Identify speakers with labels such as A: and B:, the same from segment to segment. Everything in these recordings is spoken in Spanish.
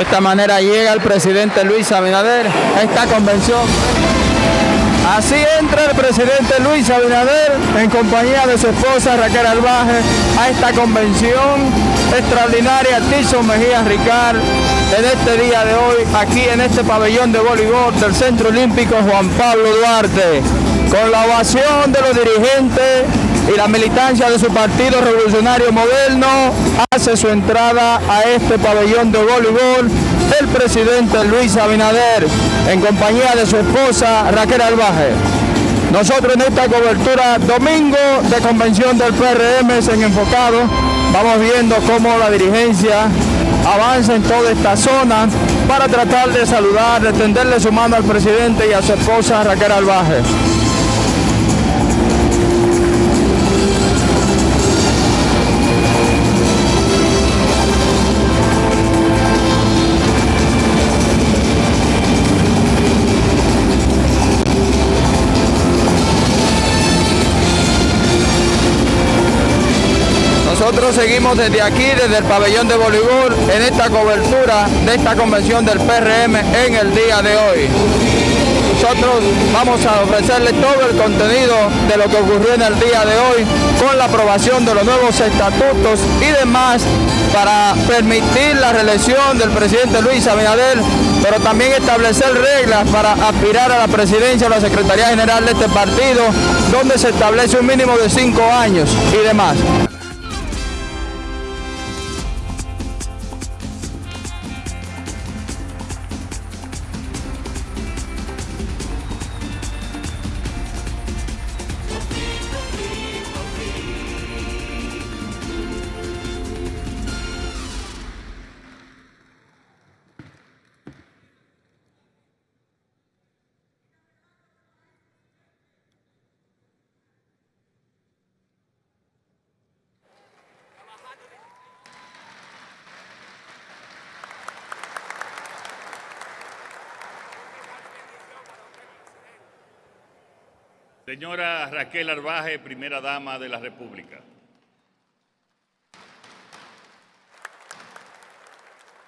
A: De esta manera llega el presidente Luis Abinader a esta convención. Así entra el presidente Luis Abinader en compañía de su esposa Raquel Albaje a esta convención extraordinaria Tilson Mejía Ricard en este día de hoy aquí en este pabellón de voleibol del Centro Olímpico Juan Pablo Duarte con la ovación de los dirigentes y la militancia de su Partido Revolucionario Moderno hace su entrada a este pabellón de voleibol el presidente Luis Abinader en compañía de su esposa Raquel Albaje. Nosotros en esta cobertura domingo de convención del PRM en enfocado vamos viendo cómo la dirigencia avanza en toda esta zona para tratar de saludar, de tenderle su mano al presidente y a su esposa Raquel Albaje. Seguimos desde aquí, desde el pabellón de voleibol, en esta cobertura de esta convención del PRM en el día de hoy. Nosotros vamos a ofrecerles todo el contenido de lo que ocurrió en el día de hoy con la aprobación de los nuevos estatutos y demás para permitir la reelección del presidente Luis Abinader, pero también establecer reglas para aspirar a la presidencia o la Secretaría General de este partido, donde se establece un mínimo de cinco años y demás.
B: Señora Raquel Arbaje, primera dama de la República.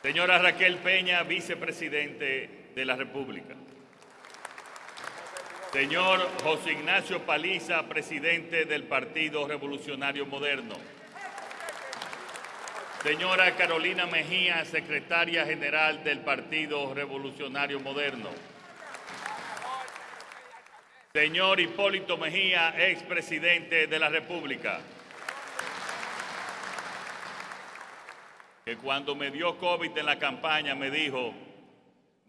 B: Señora Raquel Peña, vicepresidente de la República. Señor José Ignacio Paliza, presidente del Partido Revolucionario Moderno. Señora Carolina Mejía, secretaria general del Partido Revolucionario Moderno. Señor Hipólito Mejía, expresidente de la República. Que cuando me dio COVID en la campaña me dijo,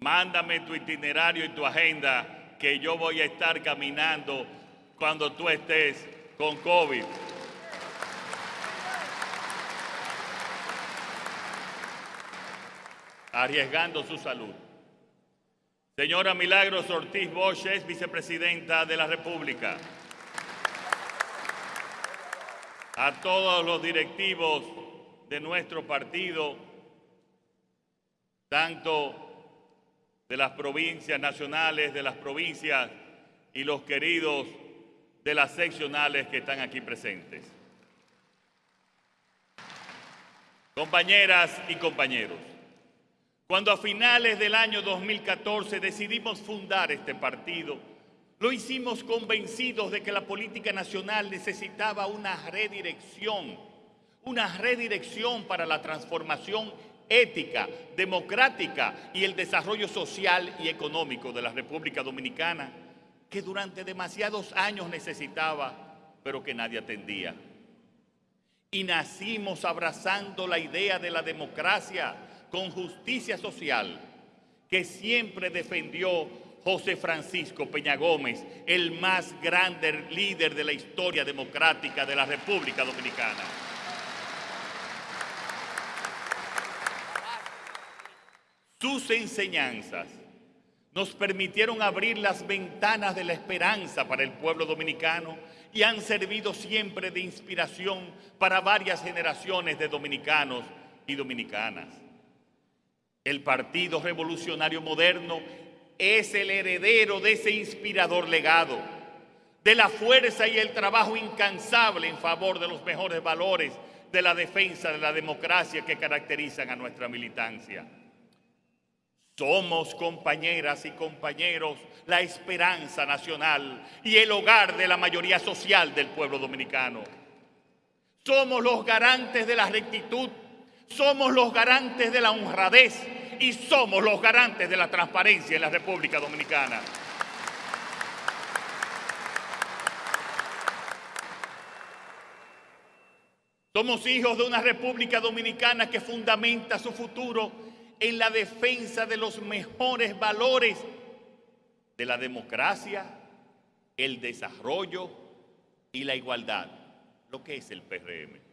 B: mándame tu itinerario y tu agenda que yo voy a estar caminando cuando tú estés con COVID. Arriesgando su salud. Señora Milagros Ortiz Bosch es vicepresidenta de la República. A todos los directivos de nuestro partido, tanto de las provincias nacionales, de las provincias y los queridos de las seccionales que están aquí presentes. Compañeras y compañeros, cuando a finales del año 2014 decidimos fundar este partido, lo hicimos convencidos de que la política nacional necesitaba una redirección, una redirección para la transformación ética, democrática y el desarrollo social y económico de la República Dominicana, que durante demasiados años necesitaba, pero que nadie atendía. Y nacimos abrazando la idea de la democracia, con justicia social que siempre defendió José Francisco Peña Gómez, el más grande líder de la historia democrática de la República Dominicana. Sus enseñanzas nos permitieron abrir las ventanas de la esperanza para el pueblo dominicano y han servido siempre de inspiración para varias generaciones de dominicanos y dominicanas. El Partido Revolucionario Moderno es el heredero de ese inspirador legado, de la fuerza y el trabajo incansable en favor de los mejores valores de la defensa de la democracia que caracterizan a nuestra militancia. Somos compañeras y compañeros la esperanza nacional y el hogar de la mayoría social del pueblo dominicano. Somos los garantes de la rectitud, somos los garantes de la honradez y somos los garantes de la transparencia en la República Dominicana. Somos hijos de una República Dominicana que fundamenta su futuro en la defensa de los mejores valores de la democracia, el desarrollo y la igualdad, lo que es el PRM.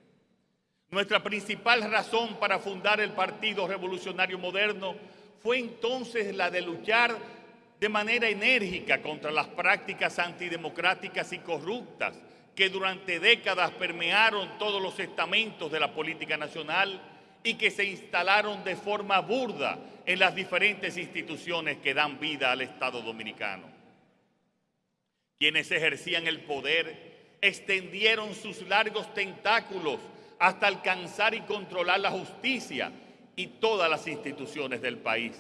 B: Nuestra principal razón para fundar el Partido Revolucionario Moderno fue entonces la de luchar de manera enérgica contra las prácticas antidemocráticas y corruptas que durante décadas permearon todos los estamentos de la política nacional y que se instalaron de forma burda en las diferentes instituciones que dan vida al Estado dominicano. Quienes ejercían el poder extendieron sus largos tentáculos hasta alcanzar y controlar la justicia y todas las instituciones del país.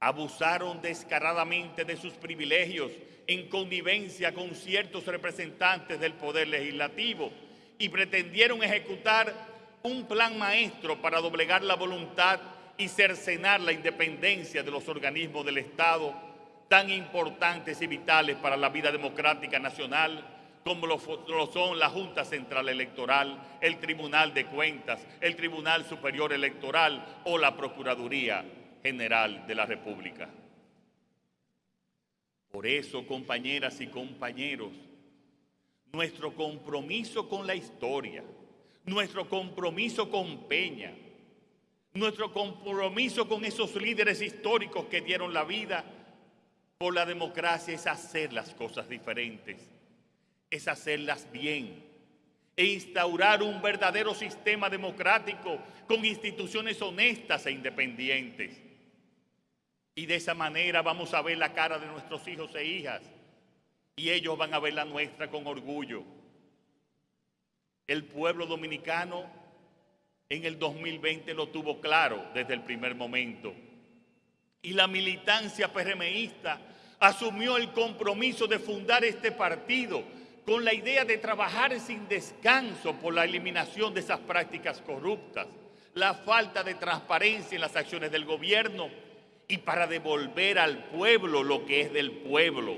B: Abusaron descaradamente de sus privilegios en connivencia con ciertos representantes del Poder Legislativo y pretendieron ejecutar un plan maestro para doblegar la voluntad y cercenar la independencia de los organismos del Estado tan importantes y vitales para la vida democrática nacional como lo, son la Junta Central Electoral, el Tribunal de Cuentas, el Tribunal Superior Electoral o la Procuraduría General de la República. Por eso, compañeras y compañeros, nuestro compromiso con la historia, nuestro compromiso con Peña, nuestro compromiso con esos líderes históricos que dieron la vida por la democracia es hacer las cosas diferentes, es hacerlas bien e instaurar un verdadero sistema democrático con instituciones honestas e independientes. Y de esa manera vamos a ver la cara de nuestros hijos e hijas. Y ellos van a ver la nuestra con orgullo. El pueblo dominicano en el 2020 lo tuvo claro desde el primer momento. Y la militancia PRMista asumió el compromiso de fundar este partido con la idea de trabajar sin descanso por la eliminación de esas prácticas corruptas, la falta de transparencia en las acciones del gobierno y para devolver al pueblo lo que es del pueblo.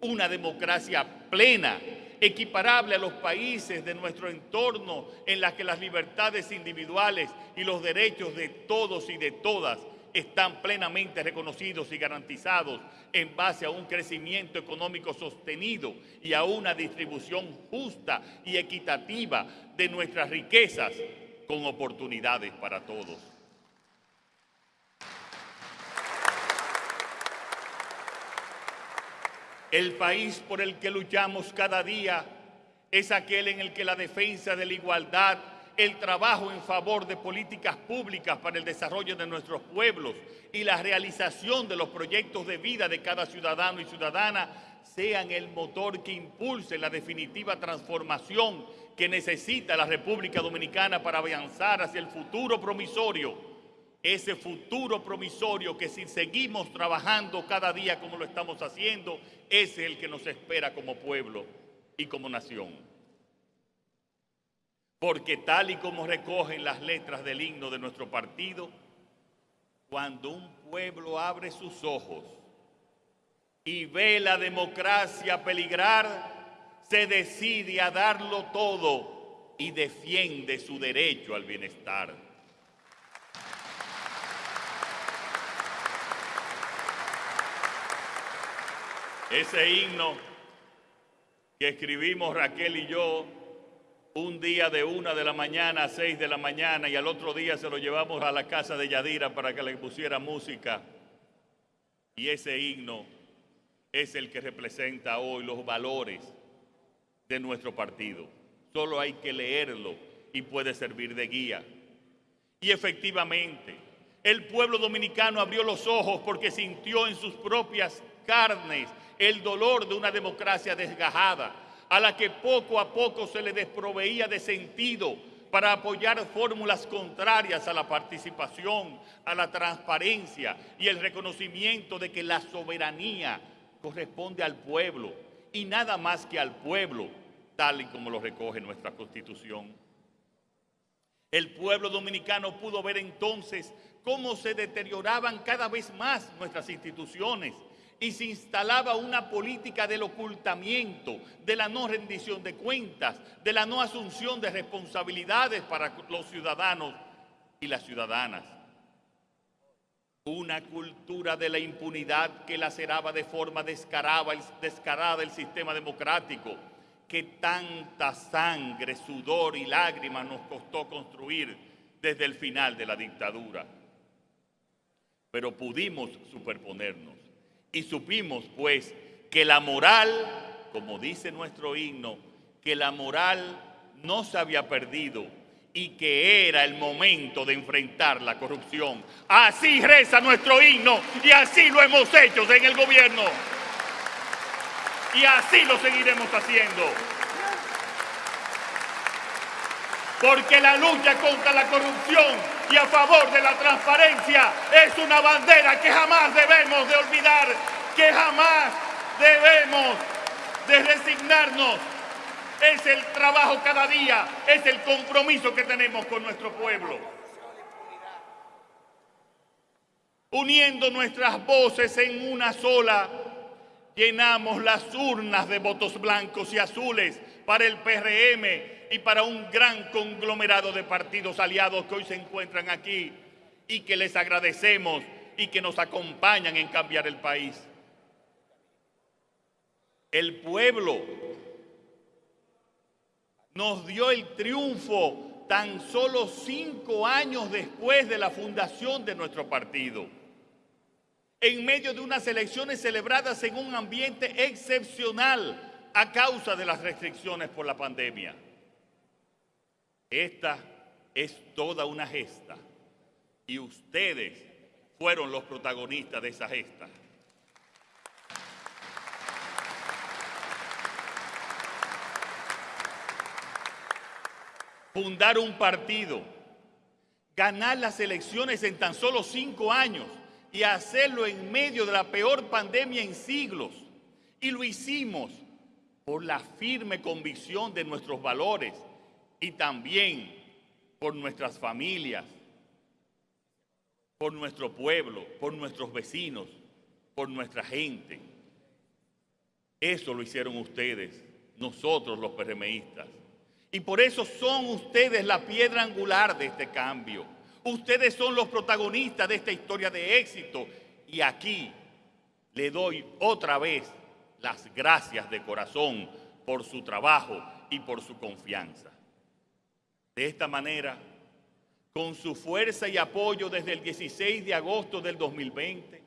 B: Una democracia plena, equiparable a los países de nuestro entorno en la que las libertades individuales y los derechos de todos y de todas están plenamente reconocidos y garantizados en base a un crecimiento económico sostenido y a una distribución justa y equitativa de nuestras riquezas con oportunidades para todos. El país por el que luchamos cada día es aquel en el que la defensa de la igualdad, el trabajo en favor de políticas públicas para el desarrollo de nuestros pueblos y la realización de los proyectos de vida de cada ciudadano y ciudadana sean el motor que impulse la definitiva transformación que necesita la República Dominicana para avanzar hacia el futuro promisorio ese futuro promisorio que si seguimos trabajando cada día como lo estamos haciendo, es el que nos espera como pueblo y como nación. Porque tal y como recogen las letras del himno de nuestro partido, cuando un pueblo abre sus ojos y ve la democracia peligrar, se decide a darlo todo y defiende su derecho al bienestar. Ese himno que escribimos Raquel y yo un día de una de la mañana a seis de la mañana y al otro día se lo llevamos a la casa de Yadira para que le pusiera música. Y ese himno es el que representa hoy los valores de nuestro partido. Solo hay que leerlo y puede servir de guía. Y efectivamente, el pueblo dominicano abrió los ojos porque sintió en sus propias carnes el dolor de una democracia desgajada, a la que poco a poco se le desproveía de sentido para apoyar fórmulas contrarias a la participación, a la transparencia y el reconocimiento de que la soberanía corresponde al pueblo y nada más que al pueblo, tal y como lo recoge nuestra Constitución. El pueblo dominicano pudo ver entonces cómo se deterioraban cada vez más nuestras instituciones y se instalaba una política del ocultamiento, de la no rendición de cuentas, de la no asunción de responsabilidades para los ciudadanos y las ciudadanas. Una cultura de la impunidad que laceraba de forma descarada, descarada el sistema democrático, que tanta sangre, sudor y lágrimas nos costó construir desde el final de la dictadura. Pero pudimos superponernos y supimos pues que la moral, como dice nuestro himno, que la moral no se había perdido y que era el momento de enfrentar la corrupción. Así reza nuestro himno y así lo hemos hecho en el gobierno. Y así lo seguiremos haciendo. Porque la lucha contra la corrupción y a favor de la transparencia es una bandera que jamás debemos de olvidar, que jamás debemos de resignarnos. Es el trabajo cada día, es el compromiso que tenemos con nuestro pueblo. Uniendo nuestras voces en una sola, llenamos las urnas de votos blancos y azules para el PRM y para un gran conglomerado de partidos aliados que hoy se encuentran aquí y que les agradecemos y que nos acompañan en cambiar el país. El pueblo nos dio el triunfo tan solo cinco años después de la fundación de nuestro partido, en medio de unas elecciones celebradas en un ambiente excepcional a causa de las restricciones por la pandemia. Esta es toda una gesta y ustedes fueron los protagonistas de esa gesta. Fundar un partido, ganar las elecciones en tan solo cinco años y hacerlo en medio de la peor pandemia en siglos. Y lo hicimos por la firme convicción de nuestros valores, y también por nuestras familias, por nuestro pueblo, por nuestros vecinos, por nuestra gente. Eso lo hicieron ustedes, nosotros los PRMistas. Y por eso son ustedes la piedra angular de este cambio. Ustedes son los protagonistas de esta historia de éxito. Y aquí le doy otra vez las gracias de corazón por su trabajo y por su confianza. De esta manera, con su fuerza y apoyo desde el 16 de agosto del 2020,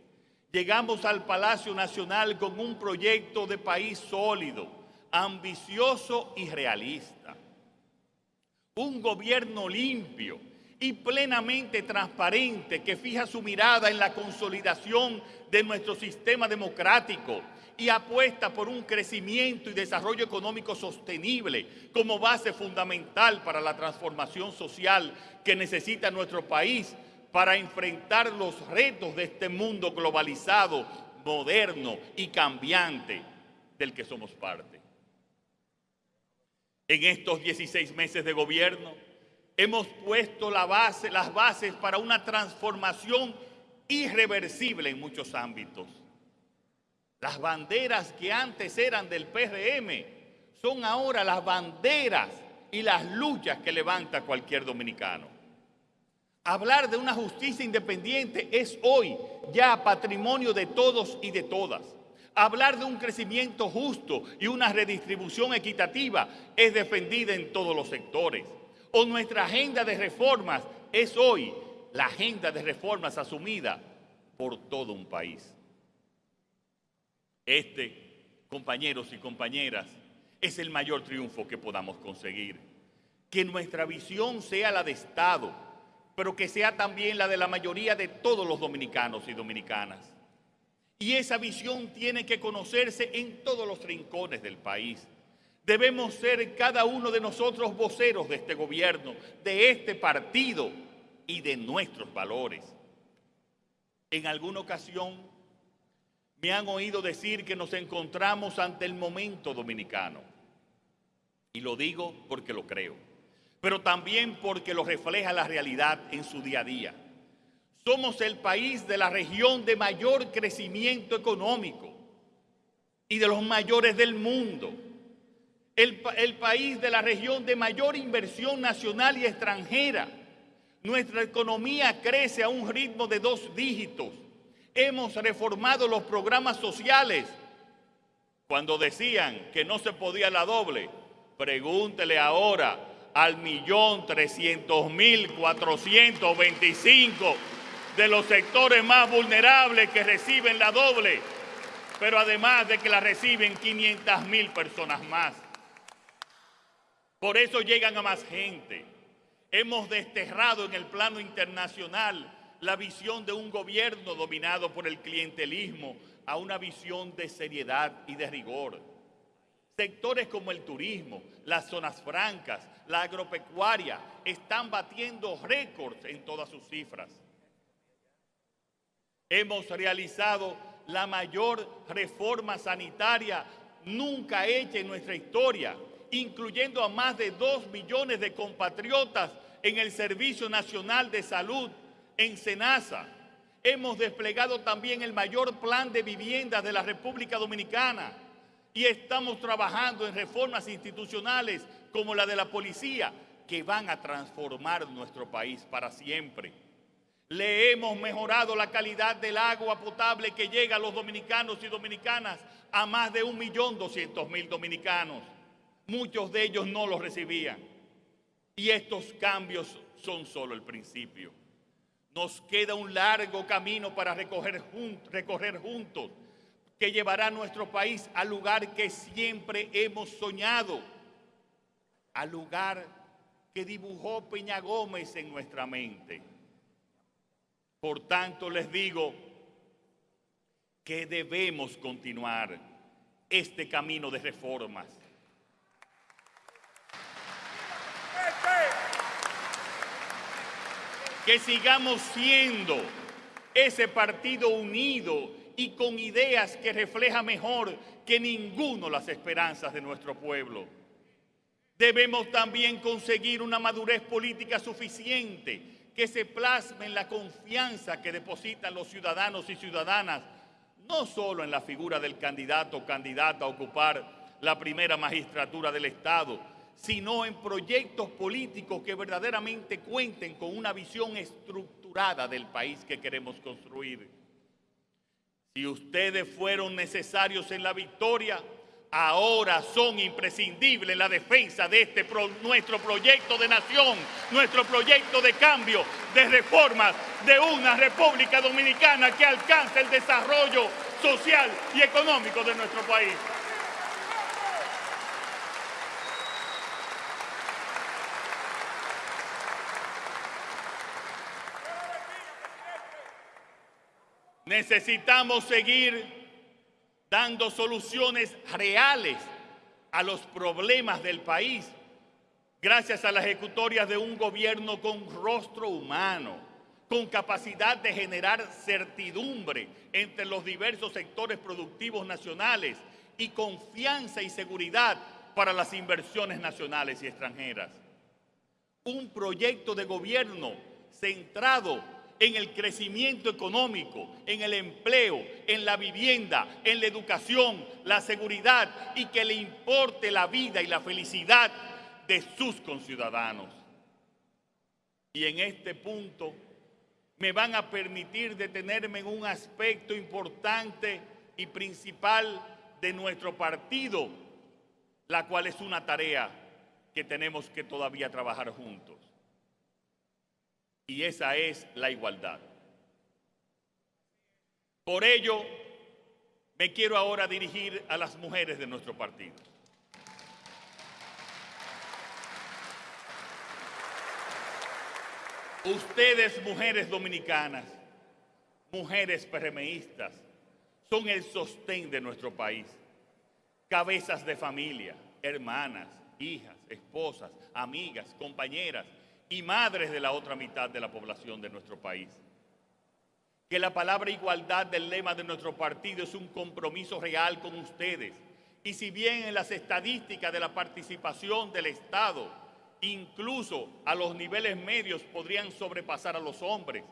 B: llegamos al Palacio Nacional con un proyecto de país sólido, ambicioso y realista. Un gobierno limpio y plenamente transparente que fija su mirada en la consolidación de nuestro sistema democrático y apuesta por un crecimiento y desarrollo económico sostenible como base fundamental para la transformación social que necesita nuestro país para enfrentar los retos de este mundo globalizado, moderno y cambiante del que somos parte. En estos 16 meses de gobierno hemos puesto las bases para una transformación irreversible en muchos ámbitos las banderas que antes eran del PRM son ahora las banderas y las luchas que levanta cualquier dominicano. Hablar de una justicia independiente es hoy ya patrimonio de todos y de todas. Hablar de un crecimiento justo y una redistribución equitativa es defendida en todos los sectores. O nuestra agenda de reformas es hoy la agenda de reformas asumida por todo un país. Este, compañeros y compañeras, es el mayor triunfo que podamos conseguir. Que nuestra visión sea la de Estado, pero que sea también la de la mayoría de todos los dominicanos y dominicanas. Y esa visión tiene que conocerse en todos los rincones del país. Debemos ser cada uno de nosotros voceros de este gobierno, de este partido y de nuestros valores. En alguna ocasión me han oído decir que nos encontramos ante el momento dominicano. Y lo digo porque lo creo, pero también porque lo refleja la realidad en su día a día. Somos el país de la región de mayor crecimiento económico y de los mayores del mundo el, país de la región de mayor inversión nacional y extranjera. Nuestra economía crece a un ritmo de dos dígitos. Hemos reformado los programas sociales. Cuando decían que no se podía la doble, pregúntele ahora al millón trescientos mil cuatrocientos veinticinco de los sectores más vulnerables que reciben la doble, pero además de que la reciben 500 mil personas más. Por eso llegan a más gente. Hemos desterrado en el plano internacional la visión de un gobierno dominado por el clientelismo a una visión de seriedad y de rigor. Sectores como el turismo, las zonas francas, la agropecuaria están batiendo récords en todas sus cifras. Hemos realizado la mayor reforma sanitaria nunca hecha en nuestra historia incluyendo a más de dos millones de compatriotas en el Servicio Nacional de Salud en Senasa. Hemos desplegado también el mayor plan de vivienda de la República Dominicana y estamos trabajando en reformas institucionales como la de la policía que van a transformar nuestro país para siempre. Le hemos mejorado la calidad del agua potable que llega a los dominicanos y dominicanas a más de un millón doscientos mil dominicanos. Muchos de ellos no los recibían. Y estos cambios son solo el principio. Nos queda un largo camino para recorrer, juntos, que llevará a nuestro país al lugar que siempre hemos soñado, al lugar que dibujó Peña Gómez en nuestra mente. Por tanto, les digo que debemos continuar este camino de reformas que sigamos siendo ese partido unido y con ideas que refleja mejor que ninguno las esperanzas de nuestro pueblo. Debemos también conseguir una madurez política suficiente que se plasme en la confianza que depositan los ciudadanos y ciudadanas, no solo en la figura del candidato o candidata a ocupar la primera magistratura del Estado, sino en proyectos políticos que verdaderamente cuenten con una visión estructurada del país que queremos construir. Si ustedes fueron necesarios en la victoria, ahora son imprescindibles en la defensa de este nuestro proyecto de nación, nuestro proyecto de cambio, de reformas, de una República Dominicana que alcance el desarrollo social y económico de nuestro país. Necesitamos seguir dando soluciones reales a los problemas del país gracias a las ejecutorias de un gobierno con rostro humano, con capacidad de generar certidumbre entre los diversos sectores productivos nacionales y confianza y seguridad para las inversiones nacionales y extranjeras. Un proyecto de gobierno centrado en el crecimiento económico, en el empleo, en la vivienda, en la educación, la seguridad y que le importe la vida y la felicidad de sus conciudadanos. Y en este punto me van a permitir detenerme en un aspecto importante y principal de nuestro partido, la cual es una tarea que tenemos que todavía trabajar juntos y esa es la igualdad. Por ello, me quiero ahora dirigir a las mujeres de nuestro partido. Ustedes, mujeres dominicanas, mujeres PRMistas, son el sostén de nuestro país, cabezas de familia, hermanas, hijas, esposas, amigas, compañeras y madres de la otra mitad de la población de nuestro país. Que la palabra igualdad del lema de nuestro partido es un compromiso real con ustedes. Y si bien en las estadísticas de la participación del Estado, incluso a los niveles medios podrían sobrepasar a los hombres,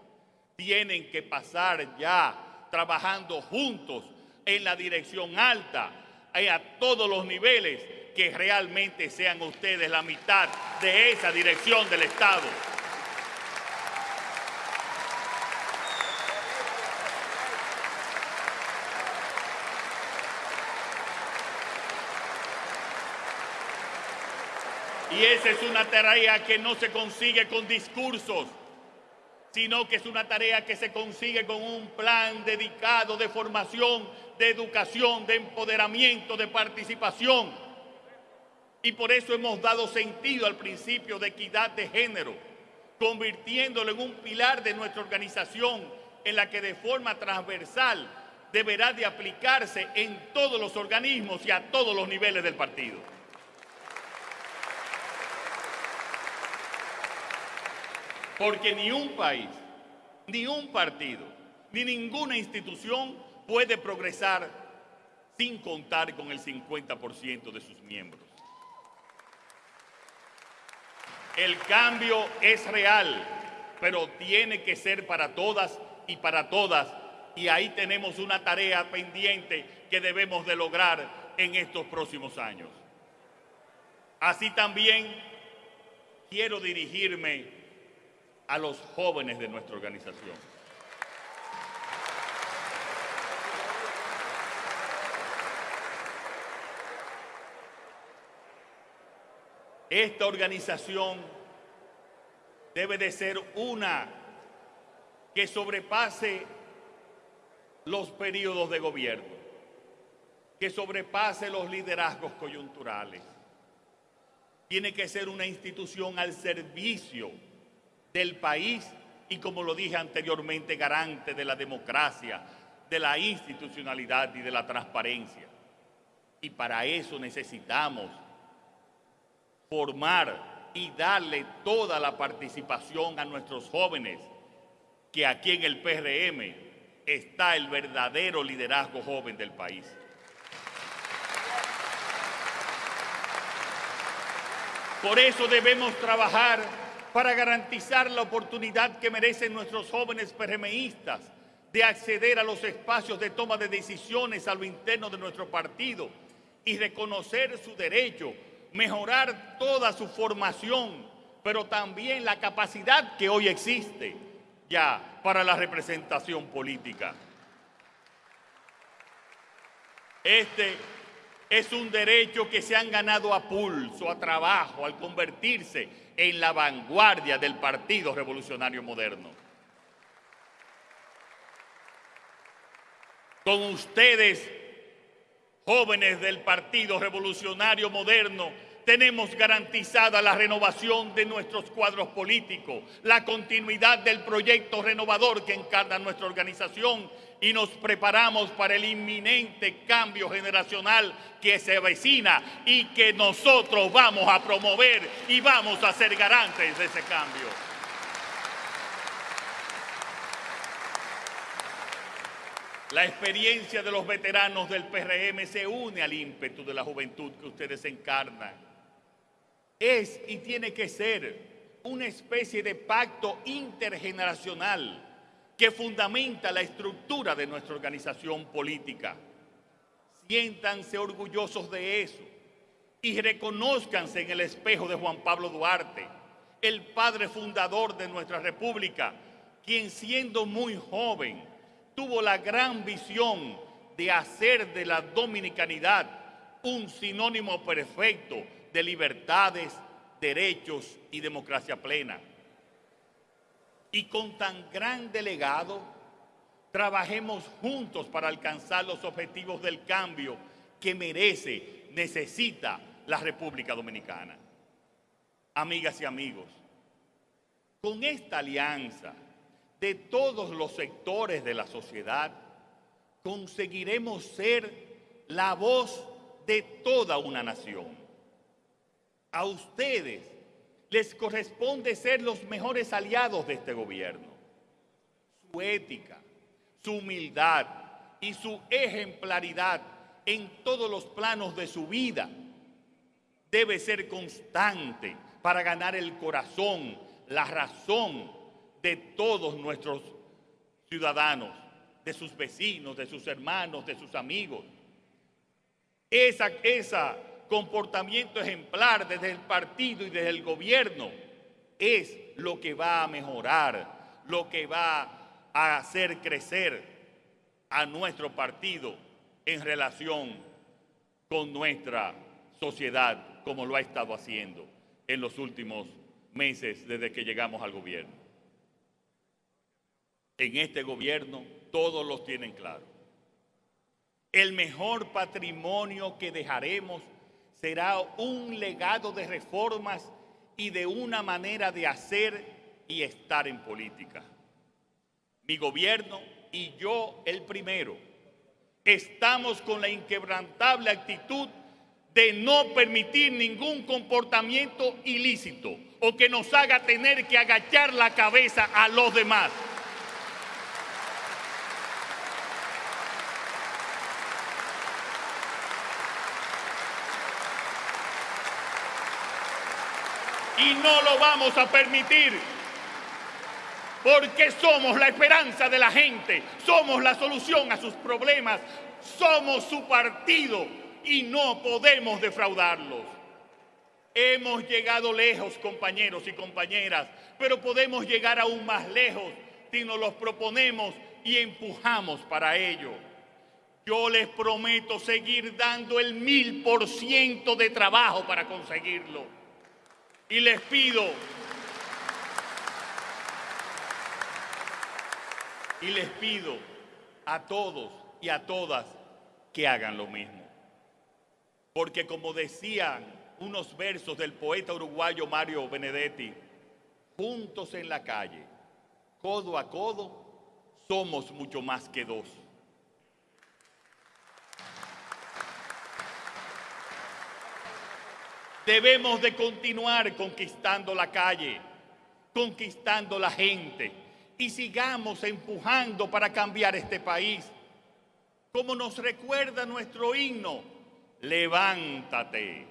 B: tienen que pasar ya trabajando juntos en la dirección alta, y a todos los niveles, que realmente sean ustedes la mitad de esa dirección del Estado. Y esa es una tarea que no se consigue con discursos, sino que es una tarea que se consigue con un plan dedicado de formación, de educación, de empoderamiento, de participación. Y por eso hemos dado sentido al principio de equidad de género, convirtiéndolo en un pilar de nuestra organización en la que de forma transversal deberá de aplicarse en todos los organismos y a todos los niveles del partido. Porque ni un país, ni un partido, ni ninguna institución puede progresar sin contar con el 50% de sus miembros. El cambio es real, pero tiene que ser para todas y para todas. Y ahí tenemos una tarea pendiente que debemos de lograr en estos próximos años. Así también quiero dirigirme a los jóvenes de nuestra organización. Esta organización debe de ser una que sobrepase los periodos de gobierno, que sobrepase los liderazgos coyunturales. Tiene que ser una institución al servicio del país y, como lo dije anteriormente, garante de la democracia, de la institucionalidad y de la transparencia. Y para eso necesitamos formar y darle toda la participación a nuestros jóvenes, que aquí en el PRM está el verdadero liderazgo joven del país. Por eso debemos trabajar para garantizar la oportunidad que merecen nuestros jóvenes PRMistas de acceder a los espacios de toma de decisiones a lo interno de nuestro partido y reconocer su derecho, mejorar toda su formación, pero también la capacidad que hoy existe ya para la representación política. Este es un derecho que se han ganado a pulso, a trabajo, al convertirse en la vanguardia del Partido Revolucionario Moderno. Con ustedes, jóvenes del Partido Revolucionario Moderno, tenemos garantizada la renovación de nuestros cuadros políticos, la continuidad del proyecto renovador que encarna nuestra organización y nos preparamos para el inminente cambio generacional que se avecina y que nosotros vamos a promover y vamos a ser garantes de ese cambio. La experiencia de los veteranos del PRM se une al ímpetu de la juventud que ustedes encarnan. Es y tiene que ser una especie de pacto intergeneracional que fundamenta la estructura de nuestra organización política. Siéntanse orgullosos de eso y reconózcanse en el espejo de Juan Pablo Duarte, el padre fundador de nuestra república, quien siendo muy joven tuvo la gran visión de hacer de la dominicanidad un sinónimo perfecto de libertades, derechos y democracia plena y con tan gran delegado, trabajemos juntos para alcanzar los objetivos del cambio que merece, necesita la República Dominicana. Amigas y amigos, con esta alianza de todos los sectores de la sociedad, conseguiremos ser la voz de toda una nación, A ustedes les corresponde ser los mejores aliados de este gobierno. Su ética, su humildad y su ejemplaridad en todos los planos de su vida debe ser constante para ganar el corazón, la razón de todos nuestros ciudadanos, de sus vecinos, de sus hermanos, de sus amigos. Esa, esa comportamiento ejemplar desde el partido y desde el gobierno es lo que va a mejorar, lo que va a hacer crecer a nuestro partido en relación con nuestra sociedad, como lo ha estado haciendo en los últimos meses desde que llegamos al gobierno. En este gobierno todos los tienen claro. El mejor patrimonio que dejaremos será un legado de reformas y de una manera de hacer y estar en política. Mi gobierno y yo el primero estamos con la inquebrantable actitud de no permitir ningún comportamiento ilícito o que nos haga tener que agachar la cabeza a los demás. Y no lo vamos a permitir. Porque somos la esperanza de la gente, somos la solución a sus problemas, somos su partido y no podemos defraudarlos. Hemos llegado lejos, compañeros y compañeras, pero podemos llegar aún más lejos si nos los proponemos y empujamos para ello. Yo les prometo seguir dando el mil por ciento de trabajo para conseguirlo. Y les pido, y les pido a todos y a todas que hagan lo mismo. Porque como decían unos versos del poeta uruguayo Mario Benedetti, juntos en la calle, codo a codo, somos mucho más que dos. Debemos de continuar conquistando la calle, conquistando la gente y sigamos empujando para cambiar este país. Como nos recuerda nuestro himno, levántate,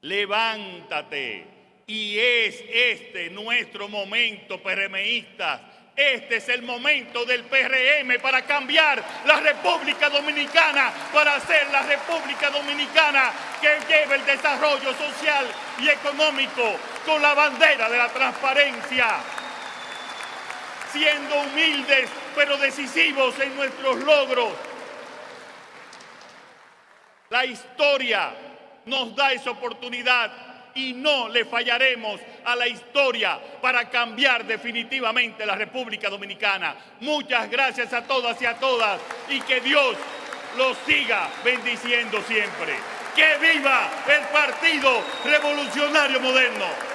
B: levántate. Y es este nuestro momento, PRMistas, este es el momento del PRM para cambiar la República Dominicana, para hacer la República Dominicana que lleve el desarrollo social y económico con la bandera de la transparencia, siendo humildes pero decisivos en nuestros logros. La historia nos da esa oportunidad y no le fallaremos a la historia para cambiar definitivamente la República Dominicana. Muchas gracias a todas y a todas y que Dios los siga bendiciendo siempre. ¡Que viva el Partido Revolucionario Moderno!